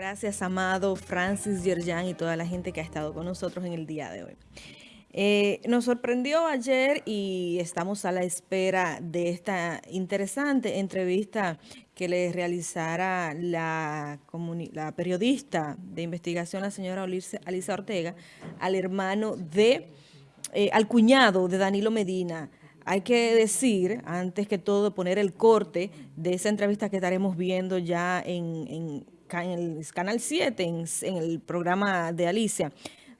Gracias, Amado, Francis, Yerjan y toda la gente que ha estado con nosotros en el día de hoy. Eh, nos sorprendió ayer y estamos a la espera de esta interesante entrevista que le realizara la, periodista de investigación, la señora Alisa Ortega, al hermano de, eh, al cuñado de Danilo Medina. Hay que decir, antes que todo, poner el corte de esa entrevista que estaremos viendo ya en el Canal 7, en, en el programa de Alicia,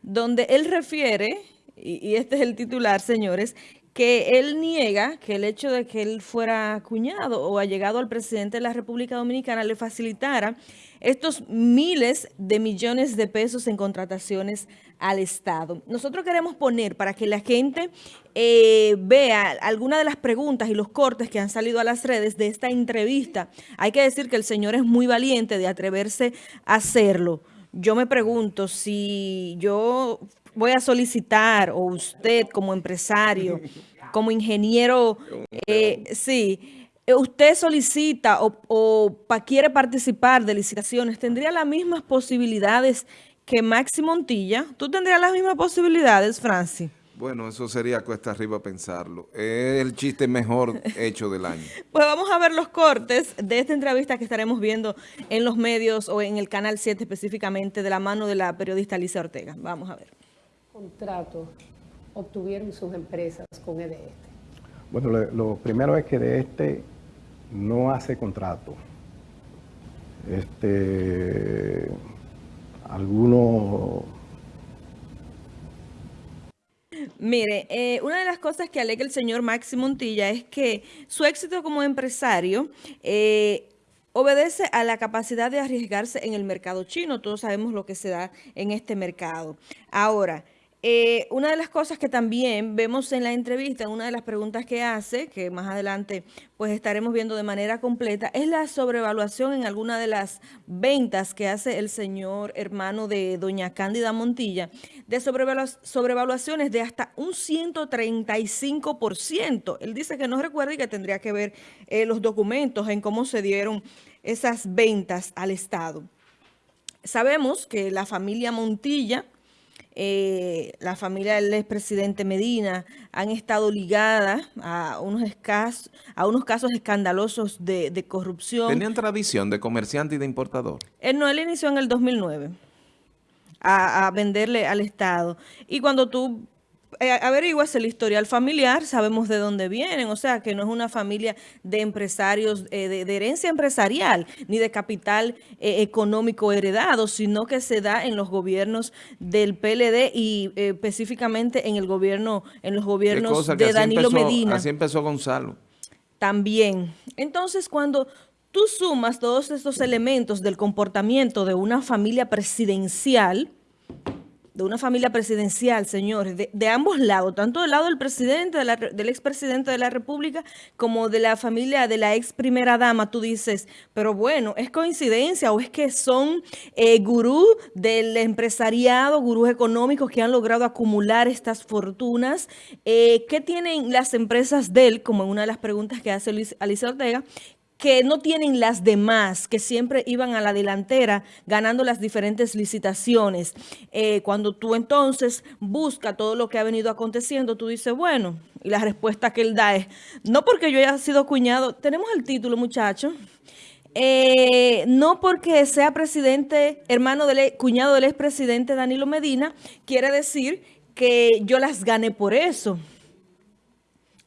donde él refiere y, este es el titular, señores, que él niega que el hecho de que él fuera cuñado o allegado al presidente de la República Dominicana le facilitara estos miles de millones de pesos en contrataciones al Estado. Nosotros queremos poner para que la gente eh, vea algunas de las preguntas y los cortes que han salido a las redes de esta entrevista. Hay que decir que el señor es muy valiente de atreverse a hacerlo. Yo me pregunto si yo voy a solicitar, o usted como empresario, como ingeniero, eh, sí, eh, usted solicita o, quiere participar de licitaciones, ¿tendría las mismas posibilidades que Maxi Montilla? ¿Tú tendrías las mismas posibilidades, Francis? Bueno, eso sería cuesta arriba pensarlo. Es el chiste mejor hecho del año. Pues vamos a ver los cortes de esta entrevista que estaremos viendo en los medios o en el Canal 7 específicamente de la mano de la periodista Alicia Ortega. Vamos a ver contrato obtuvieron sus empresas con EDE este? Bueno, lo, primero es que de este no hace contrato. Este, algunos... Mire, eh, una de las cosas que alega el señor Maxi Montilla es que su éxito como empresario eh, obedece a la capacidad de arriesgarse en el mercado chino. Todos sabemos lo que se da en este mercado. Ahora, eh, una de las cosas que también vemos en la entrevista, una de las preguntas que hace, que más adelante pues estaremos viendo de manera completa, es la sobrevaluación en alguna de las ventas que hace el señor hermano de doña Cándida Montilla, de sobrevaluaciones de hasta un 135%. Él dice que no recuerda y que tendría que ver eh, los documentos en cómo se dieron esas ventas al Estado. Sabemos que la familia Montilla eh, la familia del expresidente Medina han estado ligadas a unos, a unos casos escandalosos de, corrupción. ¿Tenían tradición de comerciante y de importador? Él no, él inició en el 2009 a, a venderle al Estado. Y cuando tú eh, averiguas el historial familiar, sabemos de dónde vienen, o sea, que no es una familia de empresarios, eh, de, herencia empresarial, ni de capital eh, económico heredado, sino que se da en los gobiernos del PLD y específicamente en el gobierno, en los gobiernos de Danilo Medina. Así empezó Gonzalo. También. Entonces, cuando tú sumas todos estos elementos del comportamiento de una familia presidencial, de una familia presidencial, señores, de, ambos lados, tanto del lado del presidente, del expresidente de la República, como de la familia de la ex primera dama, tú dices, pero bueno, ¿es coincidencia o es que son eh, gurús del empresariado, gurús económicos que han logrado acumular estas fortunas? Eh, ¿Qué tienen las empresas de él, como en una de las preguntas que hace Alicia Ortega, que no tienen las demás, que siempre iban a la delantera ganando las diferentes licitaciones. Eh, cuando tú entonces buscas todo lo que ha venido aconteciendo, tú dices, bueno, y la respuesta que él da es, no porque yo haya sido cuñado, tenemos el título, muchachos, eh, no porque sea presidente, hermano del cuñado del expresidente Danilo Medina, quiere decir que yo las gane por eso.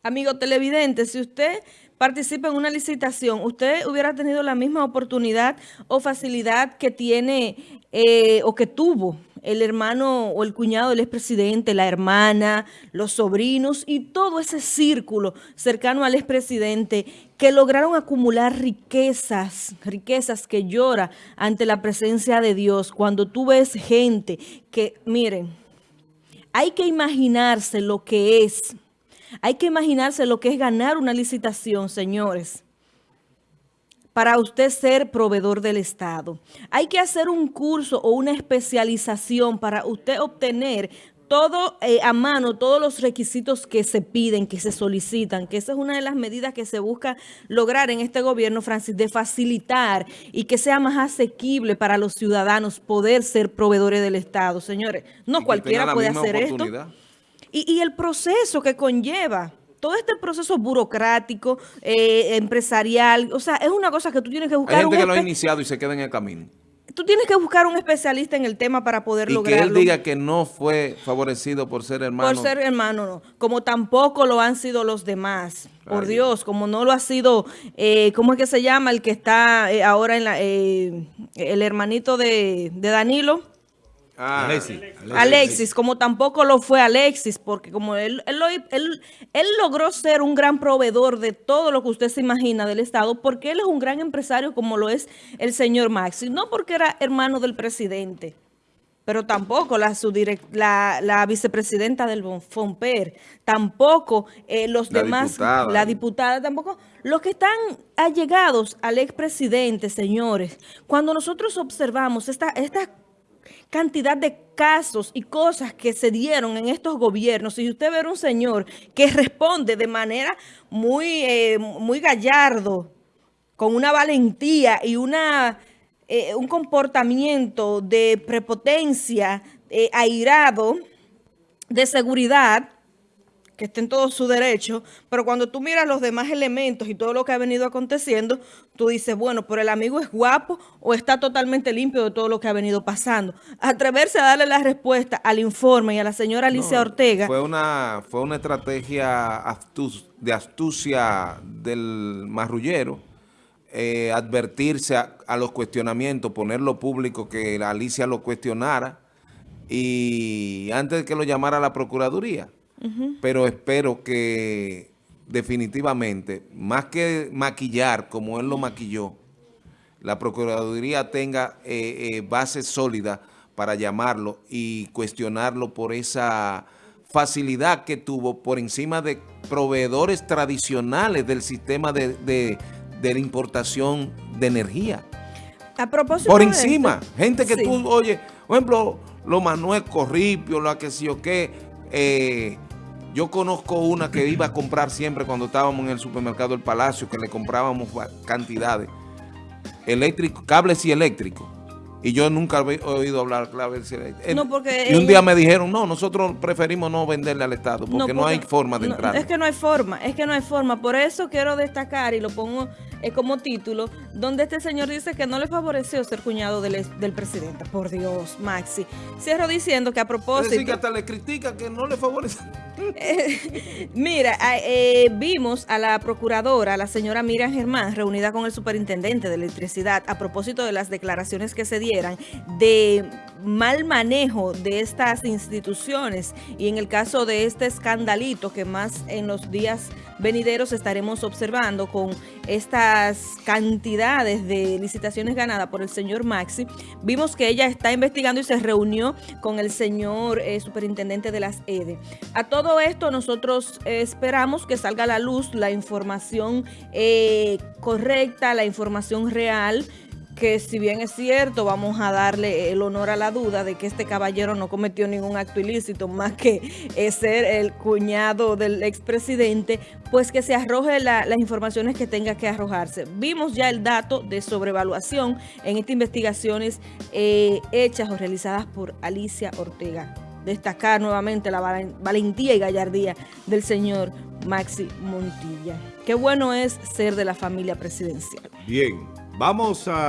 Amigo televidente, si usted participa en una licitación, ¿usted hubiera tenido la misma oportunidad o facilidad que tiene eh, o que tuvo el hermano o el cuñado del expresidente, la hermana, los sobrinos y todo ese círculo cercano al expresidente que lograron acumular riquezas, riquezas que llora ante la presencia de Dios. Cuando tú ves gente que, miren, hay que imaginarse lo que es hay que imaginarse lo que es ganar una licitación, señores, para usted ser proveedor del Estado. Hay que hacer un curso o una especialización para usted obtener todo eh, a mano, todos los requisitos que se piden, que se solicitan, que esa es una de las medidas que se busca lograr en este gobierno, Francis, de facilitar y que sea más asequible para los ciudadanos poder ser proveedores del Estado. Señores, no cualquiera puede hacer esto. Y, y el proceso que conlleva todo este proceso burocrático, eh, empresarial, o sea, es una cosa que tú tienes que buscar. Hay gente que lo ha iniciado y se queda en el camino. Tú tienes que buscar un especialista en el tema para poder y lograrlo. que él diga que no fue favorecido por ser hermano. Por ser hermano, no. Como tampoco lo han sido los demás. Por Dios, como no lo ha sido, eh, ¿cómo es que se llama? El que está eh, ahora en la, eh, el hermanito de, de Danilo. Ah, Alexis. Alexis, como tampoco lo fue Alexis, porque como él, él, lo- él- él logró ser un gran proveedor de todo lo que usted se imagina del Estado, porque él es un gran empresario como lo es el señor Maxi, no porque era hermano del presidente, pero tampoco la, la, la vicepresidenta del FOMPER, tampoco eh, los La demás, diputada. la diputada, tampoco, los que están allegados al expresidente, señores, cuando nosotros observamos esta, esta cantidad de casos y cosas que se dieron en estos gobiernos. Y usted ve un señor que responde de manera muy, eh, muy gallardo, con una valentía y una, eh, un comportamiento de prepotencia, eh, airado, de seguridad, que esté en todo su derecho, pero cuando tú miras los demás elementos y todo lo que ha venido aconteciendo, tú dices, bueno, pero el amigo es guapo o está totalmente limpio de todo lo que ha venido pasando. Atreverse a darle la respuesta al informe y a la señora Alicia No, Ortega, Fue una, fue una estrategia astus- de astucia del marrullero, eh, advertirse a, a los cuestionamientos, ponerlo público, que la Alicia lo cuestionara, y antes de que lo llamara a la Procuraduría. Pero espero que definitivamente, más que maquillar como él lo maquilló, la Procuraduría tenga eh, eh, base sólida para llamarlo y cuestionarlo por esa facilidad que tuvo por encima de proveedores tradicionales del sistema de, de- de la importación de energía. a propósito Por de encima. esto- Gente que Sí. tú, oye, por ejemplo, lo Manuel Corripio, la que sí o qué, eh, yo conozco una que iba a comprar siempre cuando estábamos en el supermercado El Palacio, que le comprábamos cantidades, eléctrico, cables y eléctricos. Y yo nunca había oído hablar eléctricos. No, porque y un día me dijeron, no, nosotros preferimos no venderle al Estado, porque no, porque- hay forma de no, entrar. Es que no hay forma, es que no hay forma. Por eso quiero destacar y lo pongo eh, como título, donde este señor dice que no le favoreció ser cuñado del, del presidente. Por Dios, Maxi. Cierro diciendo que a es decir, que propósito... hasta le critica que no le favorece. Mira, eh, vimos a la procuradora, la señora Miriam Germán, reunida con el superintendente de electricidad a propósito de las declaraciones que se de mal manejo de estas instituciones y en el caso de este escandalito que más en los días venideros estaremos observando con estas cantidades de licitaciones ganadas por el señor Maxi, vimos que ella está investigando y se reunió con el señor eh, superintendente de las EDE. A todo esto nosotros eh, esperamos que salga a la luz la información eh, correcta, la información real, que si bien es cierto, vamos a darle el honor a la duda de que este caballero no cometió ningún acto ilícito más que eh, ser el cuñado del expresidente, pues que se arroje la- las informaciones que tenga que arrojarse. Vimos ya el dato de sobrevaluación en estas investigaciones eh, hechas o realizadas por Alicia Ortega. Destacar nuevamente la valen- valentía y gallardía del señor Maxi Montilla. Qué bueno es ser de la familia presidencial. Bien, vamos a...